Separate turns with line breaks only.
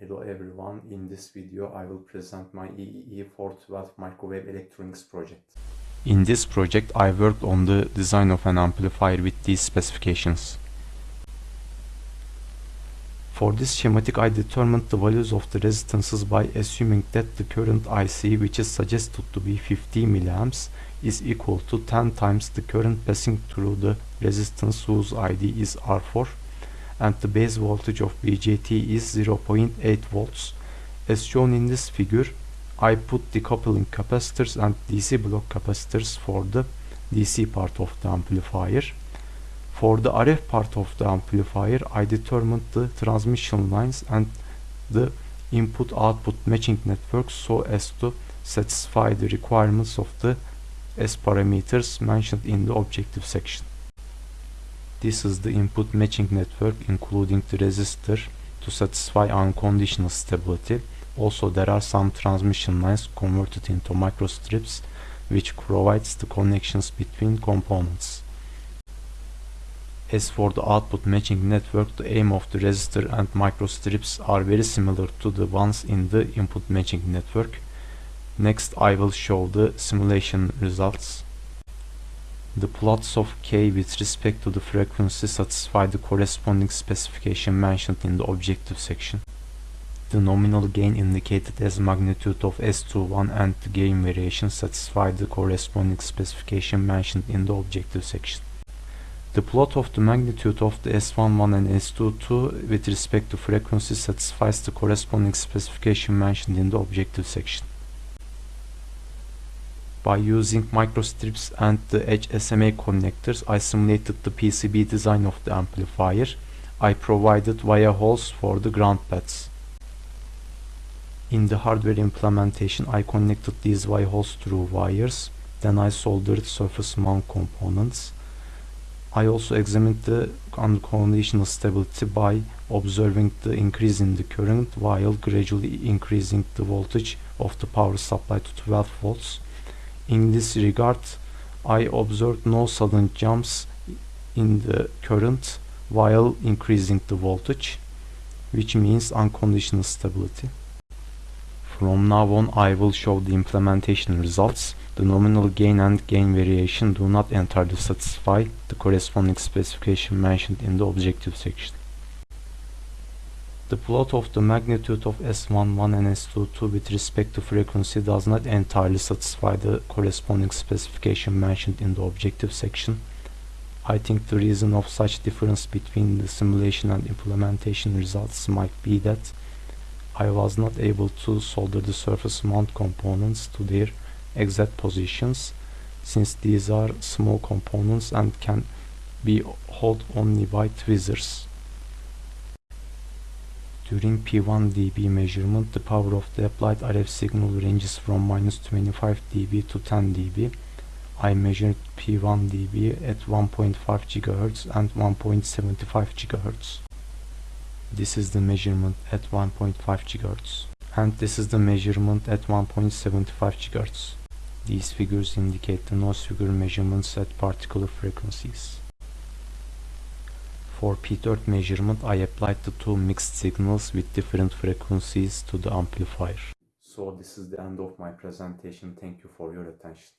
Hello everyone, in this video I will present my EEE 412 microwave electronics project. In this project I worked on the design of an amplifier with these specifications. For this schematic I determined the values of the resistances by assuming that the current IC which is suggested to be 50 mA is equal to 10 times the current passing through the resistance whose ID is R4 and the base voltage of BJT is 0.8 volts. As shown in this figure, I put decoupling capacitors and DC block capacitors for the DC part of the amplifier. For the RF part of the amplifier, I determined the transmission lines and the input-output matching network so as to satisfy the requirements of the S parameters mentioned in the objective section. This is the input matching network including the resistor to satisfy unconditional stability. Also there are some transmission lines converted into microstrips which provides the connections between components. As for the output matching network, the aim of the resistor and microstrips are very similar to the ones in the input matching network. Next I will show the simulation results. The plots of k with respect to the frequency satisfy the corresponding specification mentioned in the objective section. The nominal gain indicated as magnitude of S21 and the gain variation satisfy the corresponding specification mentioned in the objective section. The plot of the magnitude of the S11 and S22 with respect to frequency satisfies the corresponding specification mentioned in the objective section. By using microstrips and the HSMA connectors, I simulated the PCB design of the amplifier. I provided via holes for the ground pads. In the hardware implementation, I connected these via holes through wires. Then I soldered surface mount components. I also examined the unconditional stability by observing the increase in the current while gradually increasing the voltage of the power supply to 12 volts in this regard, I observed no sudden jumps in the current while increasing the voltage, which means unconditional stability. From now on I will show the implementation results. The nominal gain and gain variation do not entirely satisfy the corresponding specification mentioned in the objective section. The plot of the magnitude of S11 and S22 with respect to frequency does not entirely satisfy the corresponding specification mentioned in the objective section. I think the reason of such difference between the simulation and implementation results might be that I was not able to solder the surface mount components to their exact positions since these are small components and can be held only by tweezers. During P1 dB measurement, the power of the applied RF signal ranges from minus 25 dB to 10 dB. I measured P1 dB at 1.5 GHz and 1.75 GHz. This is the measurement at 1.5 GHz. And this is the measurement at 1.75 GHz. These figures indicate the noise figure measurements at particular frequencies. For p-third measurement, I applied the two mixed signals with different frequencies to the amplifier. So this is the end of my presentation. Thank you for your attention.